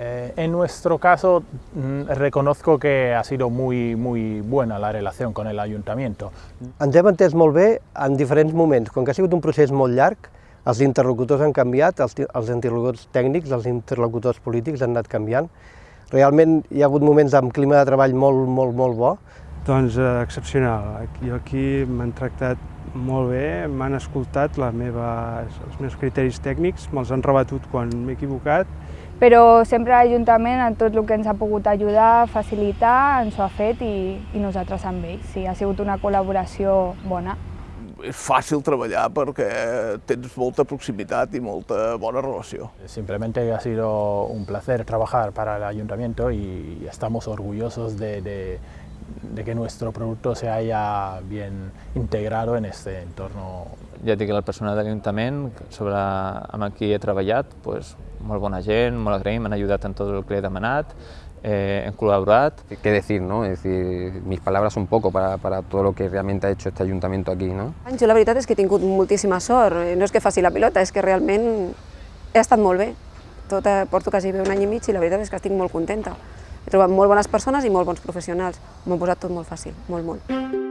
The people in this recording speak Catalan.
En nuestro caso, mm, reconozco que ha sido muy, muy buena la relación con el ayuntamiento. Ens hem entès molt bé en diferents moments. Com que ha sigut un procés molt llarg, els interlocutors han canviat, els, els interlocutors tècnics, els interlocutors polítics han anat canviant. Realment hi ha hagut moments amb clima de treball molt, molt, molt bo. Doncs eh, excepcional. Jo aquí m'han tractat molt bé, m'han escoltat la meva, els meus criteris tècnics, me'ls han rebatut quan m'he equivocat però sempre l'Ajuntament en tot el que ens ha pogut ajudar, facilitar, ens ho ha fet i, i nosaltres amb ells. Sí, ha sigut una col·laboració bona. És fàcil treballar perquè tens molta proximitat i molta bona relació. Simplemente ha sido un placer trabajar para el Ayuntamiento y estamos orgullosos de, de, de que nuestro producto se haya bien integrado en este entorno. Ja dic, el personal de l'Ajuntament, sobre amb qui he treballat, pues, molt bona gent, molt agraïm, m'han ayudat en tot el que he demanat, eh, hem colaborat. ¿Qué decir, no? Es decir, mis palabras son poco para, para todo lo que realmente ha hecho este ayuntamiento aquí, no? Jo la veritat és que he tingut moltíssima sort, no és que faci la pilota, és que realment he estat molt bé. Tot, eh, porto quasi bé un any i mig i la veritat és que estic molt contenta. He trobat molt bones persones i molt bons professionals. M'ho han posat tot molt fàcil, molt, molt.